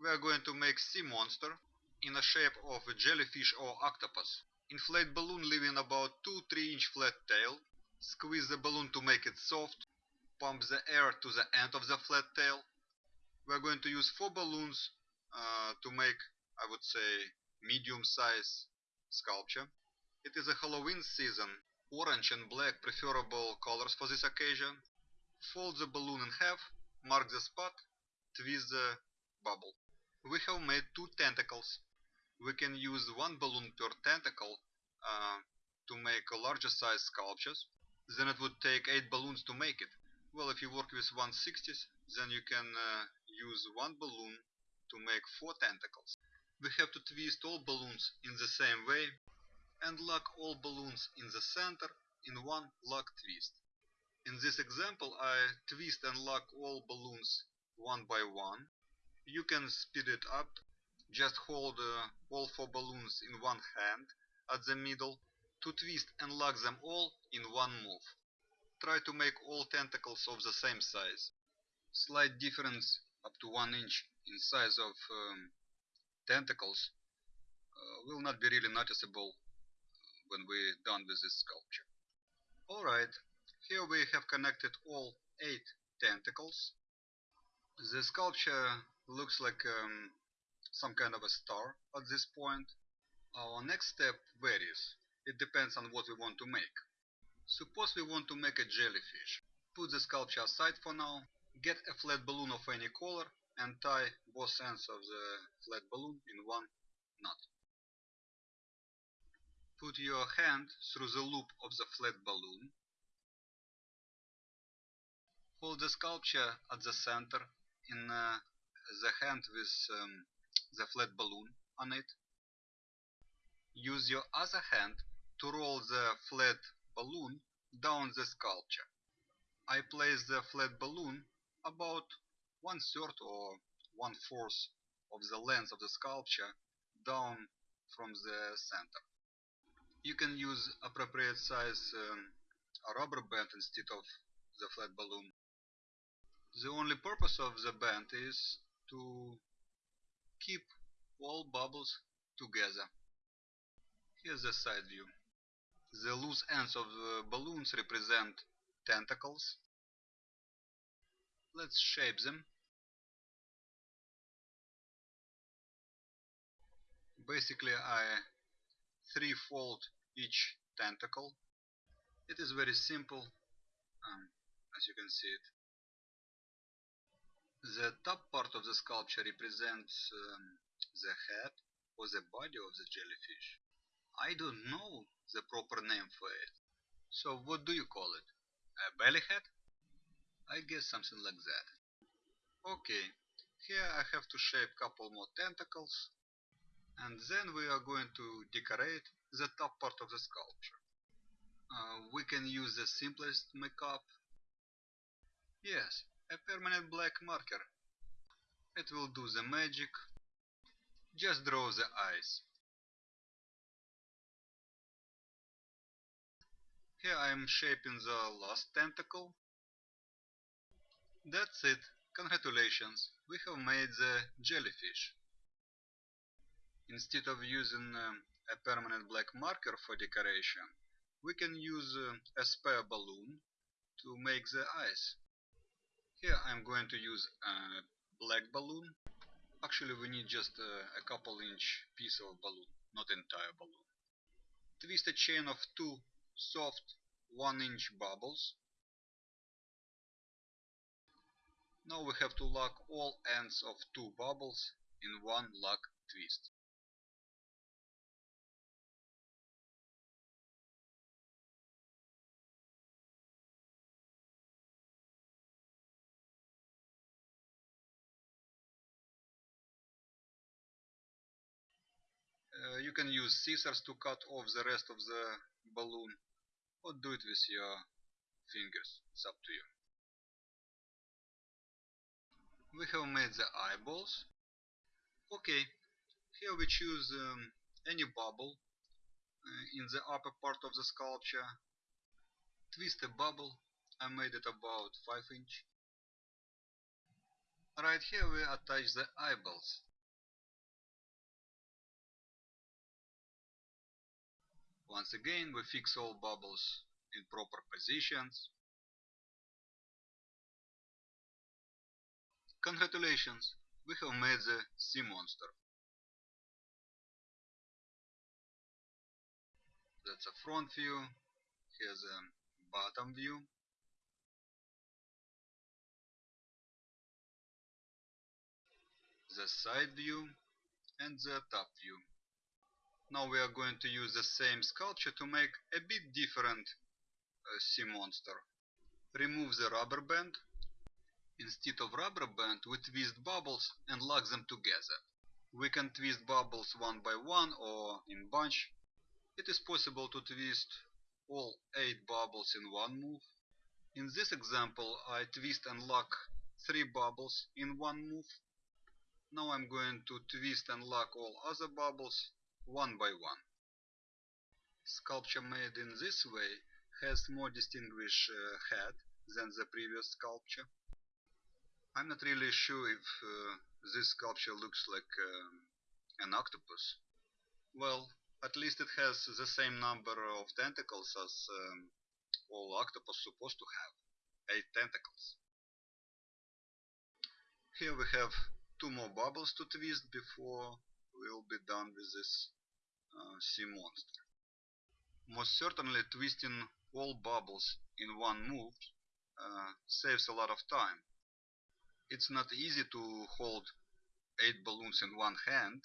we are going to make sea monster in the shape of a jellyfish or octopus. Inflate balloon leaving about 2-3 inch flat tail. Squeeze the balloon to make it soft. Pump the air to the end of the flat tail. We are going to use 4 balloons uh, to make, I would say, medium size sculpture. It is a Halloween season. Orange and black preferable colors for this occasion. Fold the balloon in half, mark the spot, twist the bubble. We have made two tentacles. We can use one balloon per tentacle uh, to make a larger size sculptures. Then it would take 8 balloons to make it. Well, if you work with 160s, then you can uh, use one balloon to make 4 tentacles. We have to twist all balloons in the same way and lock all balloons in the center in one lock twist. In this example I twist and lock all balloons one by one. You can speed it up, just hold uh, all four balloons in one hand at the middle to twist and lock them all in one move. Try to make all tentacles of the same size. Slight difference up to 1 inch in size of um, tentacles uh, will not be really noticeable when we're done with this sculpture. Alright, here we have connected all 8 tentacles. The sculpture looks like um, some kind of a star at this point. Our next step varies. It depends on what we want to make. Suppose we want to make a jellyfish. Put the sculpture aside for now. Get a flat balloon of any color and tie both ends of the flat balloon in one knot. Put your hand through the loop of the flat balloon. Hold the sculpture at the center in uh, the hand with um, the flat balloon on it. Use your other hand to roll the flat balloon down the sculpture. I place the flat balloon about one third or one fourth of the length of the sculpture down from the center. You can use appropriate size um, rubber band instead of the flat balloon. The only purpose of the band is to keep all bubbles together. Here's the side view. The loose ends of the balloons represent tentacles. Let's shape them. Basically I three-fold each tentacle. It is very simple, um, as you can see it. The top part of the sculpture represents um, the head or the body of the jellyfish. I don't know the proper name for it. So what do you call it? A belly head? I guess something like that. Okay, here I have to shape a couple more tentacles and then we are going to decorate the top part of the sculpture. Uh, we can use the simplest makeup. Yes, a permanent black marker. It will do the magic. Just draw the eyes. Here I am shaping the last tentacle. That's it. Congratulations, we have made the jellyfish. Instead of using um, a permanent black marker for decoration, we can use uh, a spare balloon to make the eyes. Here I'm going to use a black balloon. Actually we need just uh, a couple inch piece of balloon, not entire balloon. Twist a chain of two soft 1 inch bubbles. Now we have to lock all ends of two bubbles in one lock twist. You can use scissors to cut off the rest of the balloon or do it with your fingers, it's up to you. We have made the eyeballs. Okay, here we choose um, any bubble uh, in the upper part of the sculpture. Twist a bubble, I made it about 5 inch. Right here we attach the eyeballs. Once again we fix all bubbles in proper positions. Congratulations, we have made the sea monster. That's a front view, here's a bottom view. The side view and the top view. Now we are going to use the same sculpture to make a bit different uh, sea monster. Remove the rubber band Instead of rubber band, we twist bubbles and lock them together. We can twist bubbles one by one or in bunch. It is possible to twist all 8 bubbles in one move. In this example, I twist and lock 3 bubbles in one move. Now I'm going to twist and lock all other bubbles one by one. Sculpture made in this way has more distinguished uh, head than the previous sculpture. I'm not really sure if uh, this sculpture looks like um, an octopus. Well, at least it has the same number of tentacles as um, all octopus supposed to have, 8 tentacles. Here we have two more bubbles to twist before we'll be done with this uh, sea monster. Most certainly twisting all bubbles in one move uh, saves a lot of time it's not easy to hold eight balloons in one hand,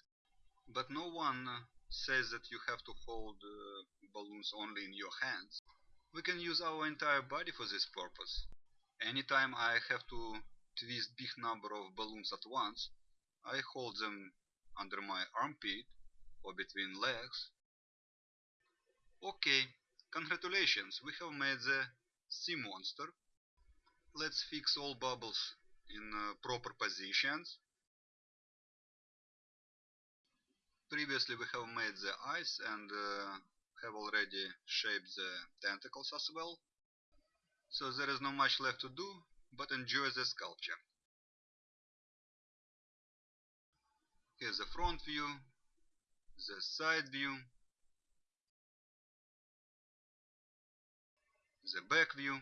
but no one says that you have to hold uh, balloons only in your hands. We can use our entire body for this purpose. Anytime I have to twist big number of balloons at once, I hold them under my armpit or between legs. Okay, congratulations, we have made the sea monster. Let's fix all bubbles in uh, proper positions. Previously we have made the eyes and uh, have already shaped the tentacles as well. So there is not much left to do, but enjoy the sculpture. Here's the front view, the side view, the back view,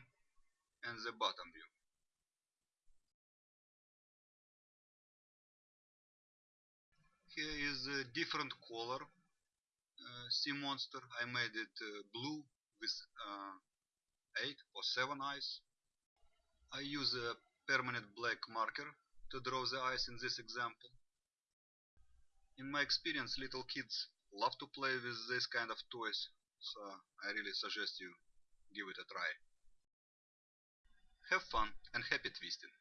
and the bottom view. here is a different color uh, sea monster. I made it uh, blue with uh, 8 or 7 eyes. I use a permanent black marker to draw the eyes in this example in my experience little kids love to play with this kind of toys so I really suggest you give it a try. Have fun and happy twisting